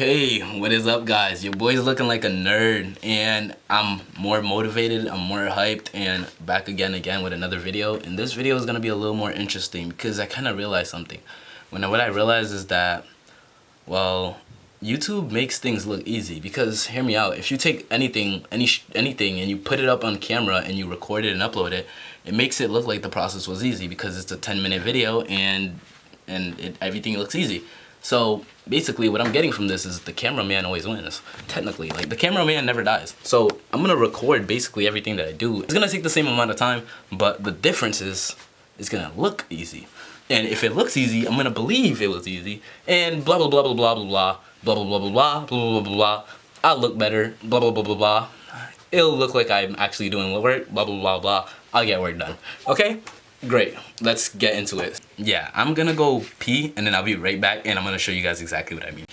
Okay, what is up guys? Your boy's looking like a nerd and I'm more motivated, I'm more hyped and back again again with another video. And this video is going to be a little more interesting because I kind of realized something. When what I realized is that, well, YouTube makes things look easy because hear me out. If you take anything, any anything and you put it up on camera and you record it and upload it, it makes it look like the process was easy because it's a 10 minute video and and it, everything looks easy. So basically what I'm getting from this is the cameraman always wins, technically. Like the cameraman never dies. So I'm gonna record basically everything that I do. It's gonna take the same amount of time, but the difference is it's gonna look easy. And if it looks easy, I'm gonna believe it was easy. And blah blah blah blah blah blah blah blah blah blah blah blah blah blah blah. I'll look better, blah blah blah blah blah. It'll look like I'm actually doing work, blah blah blah blah. I'll get work done. Okay? Great, let's get into it. Yeah, I'm gonna go pee and then I'll be right back and I'm gonna show you guys exactly what I mean.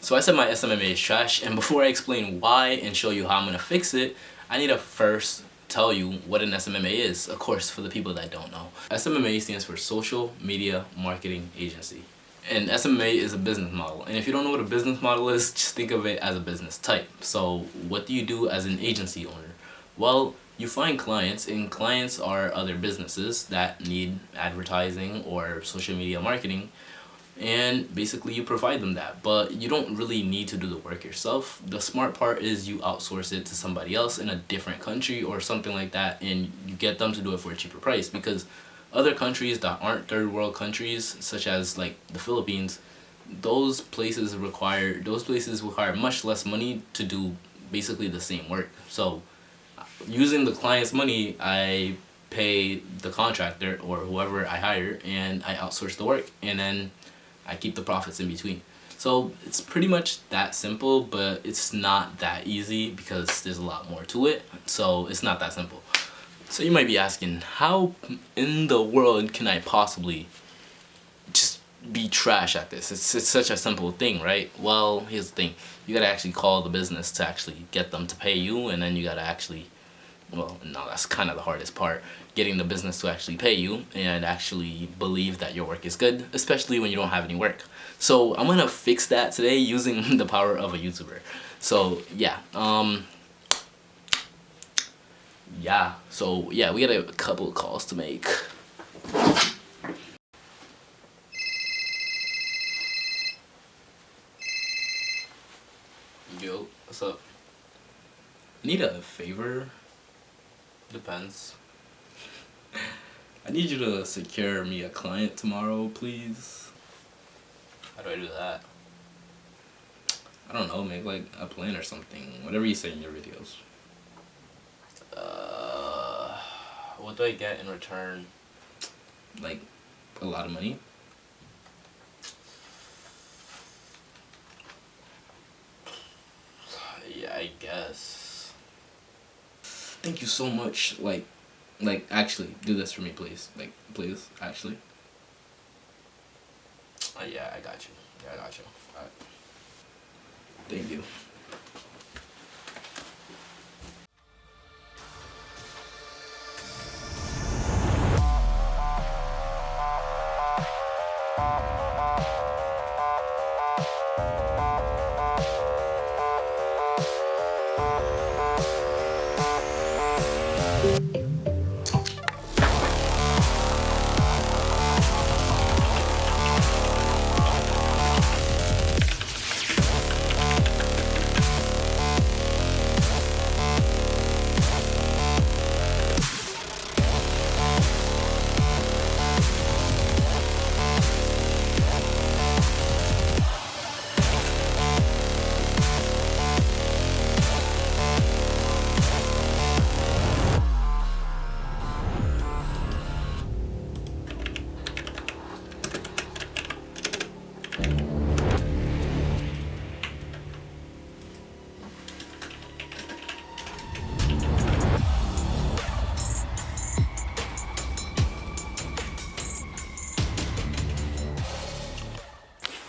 So I said my SMMA is trash and before I explain why and show you how I'm gonna fix it, I need to first tell you what an SMMA is, of course, for the people that don't know. SMMA stands for Social Media Marketing Agency. And SMMA is a business model. And if you don't know what a business model is, just think of it as a business type. So what do you do as an agency owner? Well, you find clients and clients are other businesses that need advertising or social media marketing and basically you provide them that. But you don't really need to do the work yourself. The smart part is you outsource it to somebody else in a different country or something like that and you get them to do it for a cheaper price. Because other countries that aren't third world countries such as like the Philippines those places require those places require much less money to do basically the same work. So using the client's money I pay the contractor or whoever I hire and I outsource the work. And then I keep the profits in between. So it's pretty much that simple, but it's not that easy because there's a lot more to it. So it's not that simple. So you might be asking, how in the world can I possibly just be trash at this? It's, it's such a simple thing, right? Well, here's the thing. You gotta actually call the business to actually get them to pay you and then you gotta actually well no that's kind of the hardest part getting the business to actually pay you and actually believe that your work is good especially when you don't have any work. So i'm gonna fix that today using the power of a youtuber. So yeah um yeah so yeah we got a couple calls to make. Yo what's up? Need a favor Depends. I need you to secure me a client tomorrow, please. How do I do that? I don't know, make like a plan or something. Whatever you say in your videos. Uh, what do I get in return? Like, a lot of money? Yeah, I guess thank you so much. Like, like actually, do this for me, please. Like, please, actually. Uh, yeah, I got you. Yeah, I got you. Alright. Thank you.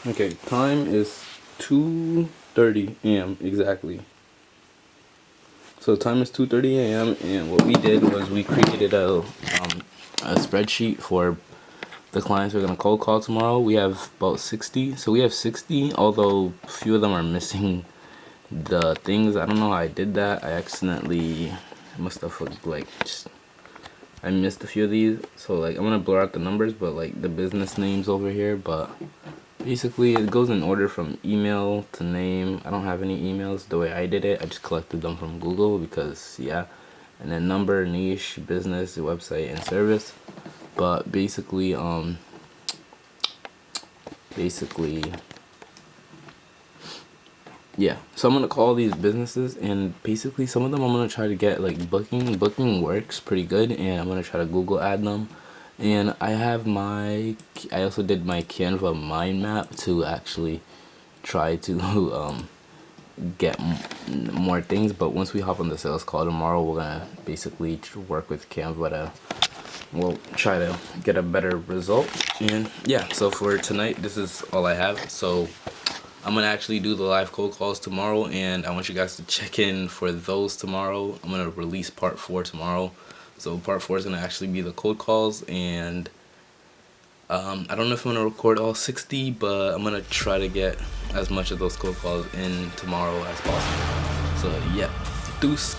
Okay, time is 2.30 a.m. exactly. So time is 2.30 a.m. and what we did was we created a, um, a spreadsheet for the clients we're going to cold call tomorrow. We have about 60. So we have 60, although few of them are missing the things. I don't know how I did that. I accidentally must have like just I missed a few of these. So like I'm going to blur out the numbers, but like the business names over here, but basically it goes in order from email to name. I don't have any emails the way i did it. I just collected them from google because yeah. And then number niche business website and service. But basically um basically yeah. So i'm gonna call these businesses and basically some of them i'm gonna try to get like booking. Booking works pretty good and i'm gonna try to google add them and I have my I also did my Canva mind map to actually try to um, get more things. But once we hop on the sales call tomorrow we're gonna basically work with Canva to we'll try to get a better result. And yeah so for tonight this is all I have. So I'm gonna actually do the live cold calls tomorrow and I want you guys to check in for those tomorrow. I'm gonna release part four tomorrow so part four is going to actually be the cold calls and um, I don't know if I'm going to record all 60 but I'm going to try to get as much of those cold calls in tomorrow as possible. So yeah, deuce.